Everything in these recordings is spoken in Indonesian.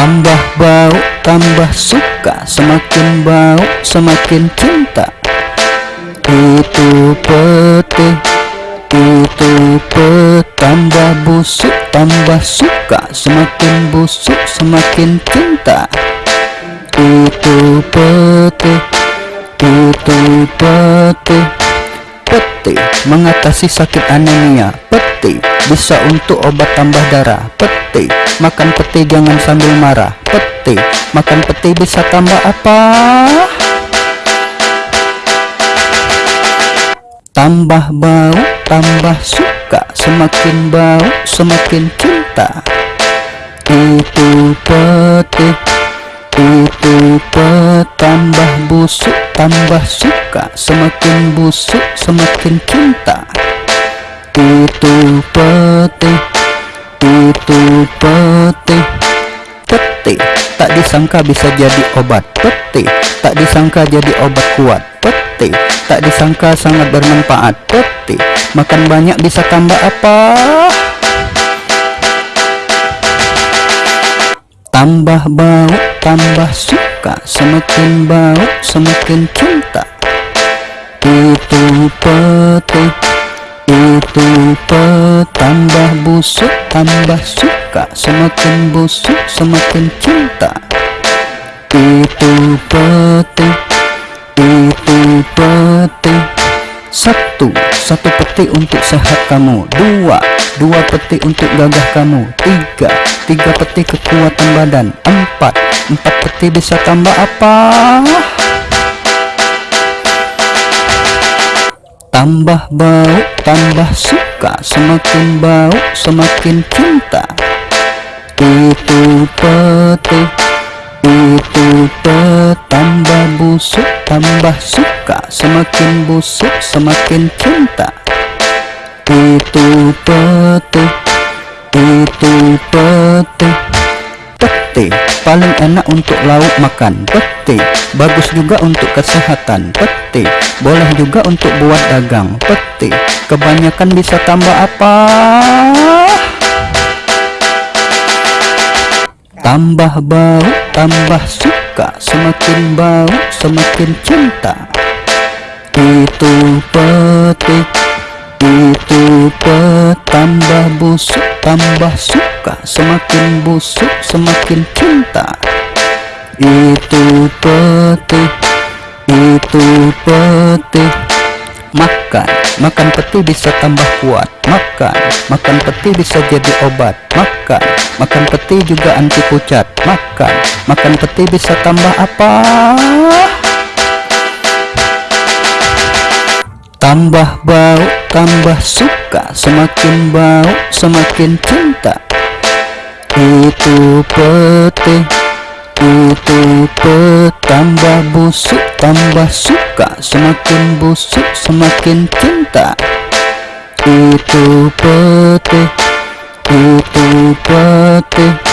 Tambah bau, tambah suka Semakin bau, semakin cinta. Itu peti Itu peti. Tambah busuk, tambah suka Semakin busuk, semakin cinta. Itu peti Itu peti. Peti mengatasi sakit anemia. Peti bisa untuk obat tambah darah. Peti makan peti jangan sambil marah. Peti makan peti bisa tambah apa? Tambah bau, tambah suka Semakin bau, semakin cinta. Itu peti Itu Tambah busuk, tambah suka Semakin busuk, semakin cinta. Itu peti disangka bisa jadi obat. Peti. Tak disangka jadi obat kuat. Peti. Tak disangka sangat bermanfaat. Peti. Makan banyak bisa tambah apa? Tambah bau, tambah suka. Semakin bau, semakin cinta. Itu peti. Itu peti. Tambah busuk, tambah suka. Semakin busuk, semakin cinta Itu peti Itu peti Satu, satu peti untuk sehat kamu. Dua, dua peti untuk gagah kamu. Tiga, tiga peti kekuatan badan. Empat, empat peti bisa tambah apa? Tambah bau, tambah suka. Semakin bau, semakin cinta. Itu peti Itu Tambah busuk, tambah suka Semakin busuk, semakin cinta. Itu peti Itu peti Peti paling enak untuk lauk makan. Peti bagus juga untuk kesehatan. Peti boleh juga untuk buat dagang. Peti kebanyakan bisa tambah apa? Tambah bau, tambah suka Semakin bau, semakin cinta. Itu peti Itu peti Tambah busuk, tambah suka Semakin busuk, semakin cinta. Itu peti Itu peti Makan, makan peti bisa tambah kuat. Makan, makan peti bisa jadi obat. Makan, makan peti juga anti pucat. Makan, makan peti bisa tambah apa? Tambah bau, tambah suka. Semakin bau, semakin cinta. Itu peti Itu peti Tambah busuk, tambah suka Semakin busuk, semakin cinta. Itu peti Itu peti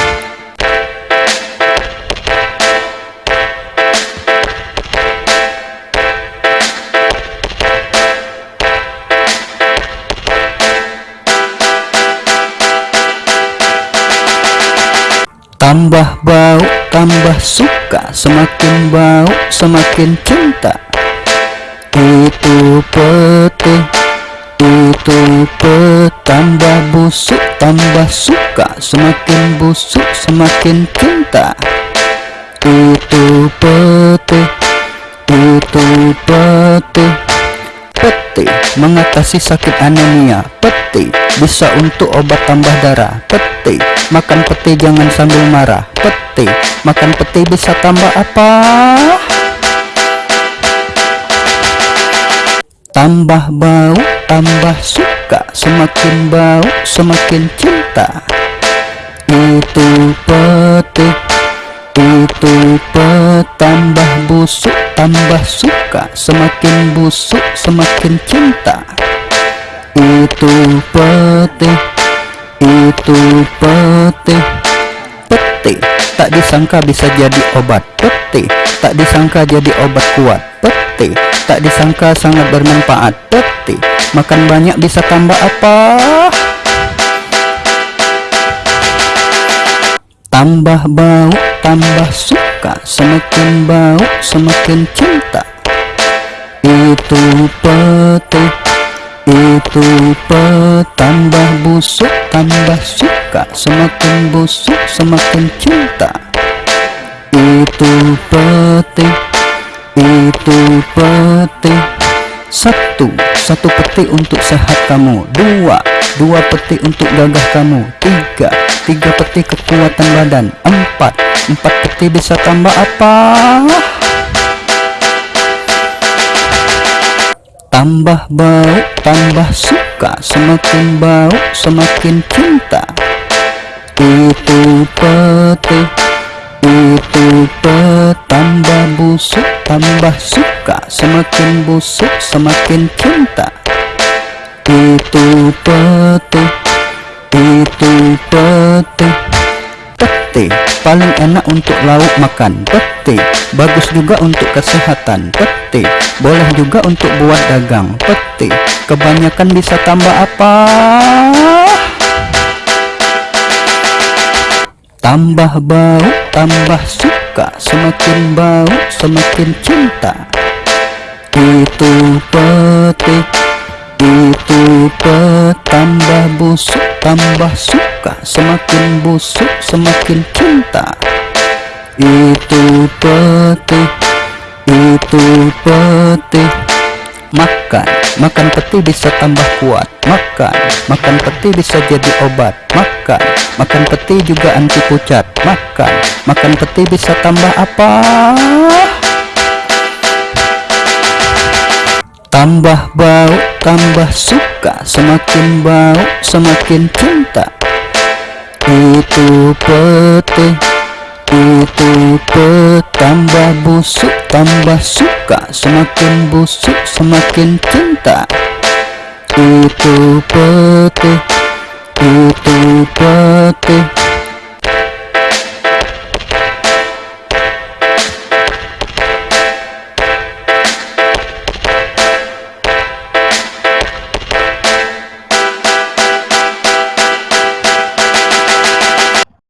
Tambah bau, tambah suka Semakin bau, semakin cinta. Itu peti Itu peti. Tambah busuk, tambah suka Semakin busuk, semakin cinta. Itu peti Itu peti Peti mengatasi sakit anemia. Peti bisa untuk obat tambah darah. Peti makan peti jangan sambil marah. Peti makan peti bisa tambah apa? Tambah bau, tambah suka. Semakin bau, semakin cinta. Itu peti Itu peti Tambah busuk, tambah suka Semakin busuk, semakin cinta. Itu peti Itu peti Peti. Tak disangka bisa jadi obat Peti. Tak disangka jadi obat kuat Peti. Tak disangka sangat bermanfaat Peti. Makan banyak bisa tambah apa? Tambah bau, tambah suka Semakin bau, semakin cinta. Itu peti Itu peti. Tambah busuk, tambah suka Semakin busuk, semakin cinta. Itu peti Itu peti. Satu, satu peti untuk sehat kamu. Dua, dua peti untuk gagah kamu. Tiga, tiga peti kekuatan badan. Empat. Empat peti bisa tambah apa? Tambah bau tambah suka semakin bau semakin cinta. Itu peti itu peti. Tambah busuk tambah suka semakin busuk semakin cinta. Itu peti itu pete. Pete paling enak untuk lauk makan. Pete bagus juga untuk kesehatan. Pete boleh juga untuk buat dagang. Pete kebanyakan bisa tambah apa? Tambah bau tambah suka. Semakin bau semakin cinta. Itu pete itu petambah busuk tambah suka semakin busuk semakin cinta. Itu peti itu peti makan makan peti bisa tambah kuat. Makan makan peti bisa jadi obat. Makan makan peti juga anti pucat. Makan makan peti bisa tambah apa tambah bau tambah suka semakin bau semakin cinta. Itu peti itu peti. Tambah busuk tambah suka semakin busuk semakin cinta. Itu peti itu peti